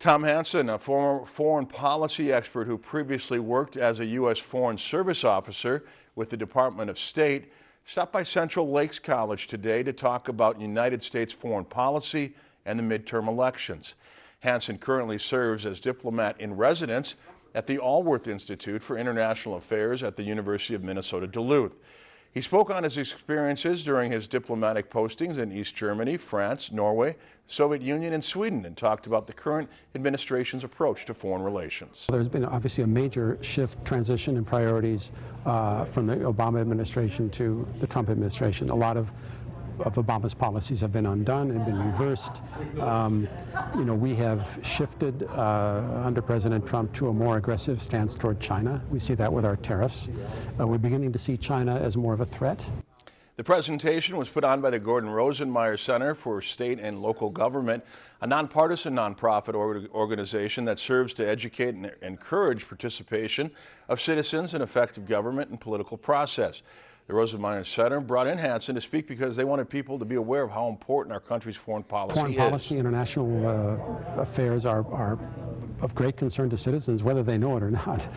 Tom Hansen, a former foreign policy expert who previously worked as a U.S. Foreign Service officer with the Department of State, stopped by Central Lakes College today to talk about United States foreign policy and the midterm elections. Hansen currently serves as diplomat in residence at the Alworth Institute for International Affairs at the University of Minnesota Duluth. He spoke on his experiences during his diplomatic postings in East Germany, France, Norway, Soviet Union, and Sweden, and talked about the current administration's approach to foreign relations. There's been obviously a major shift, transition in priorities uh, from the Obama administration to the Trump administration. A lot of of Obama's policies have been undone and been reversed. Um, you know, we have shifted uh, under President Trump to a more aggressive stance toward China. We see that with our tariffs. Uh, we're beginning to see China as more of a threat. The presentation was put on by the Gordon Rosenmeier Center for State and Local Government, a nonpartisan nonprofit organization that serves to educate and encourage participation of citizens in effective government and political process. The Rosenmeier Center brought in Hansen to speak because they wanted people to be aware of how important our country's foreign policy foreign is. Foreign policy, international uh, affairs are, are of great concern to citizens, whether they know it or not.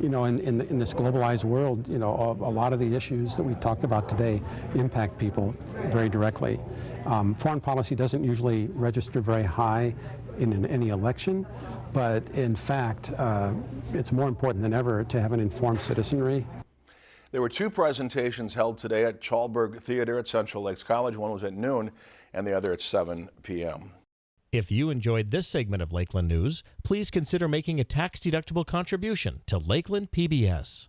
You know, in, in, in this globalized world, you know, a, a, lot of the issues that we talked about today impact people very directly. Um, foreign policy doesn't usually register very high in an, any election, but in fact, uh, it's more important than ever to have an informed citizenry there were two presentations held today at Chalberg Theater at Central Lakes College. One was at noon and the other at 7 p.m. If you enjoyed this segment of Lakeland News, please consider making a tax-deductible contribution to Lakeland PBS.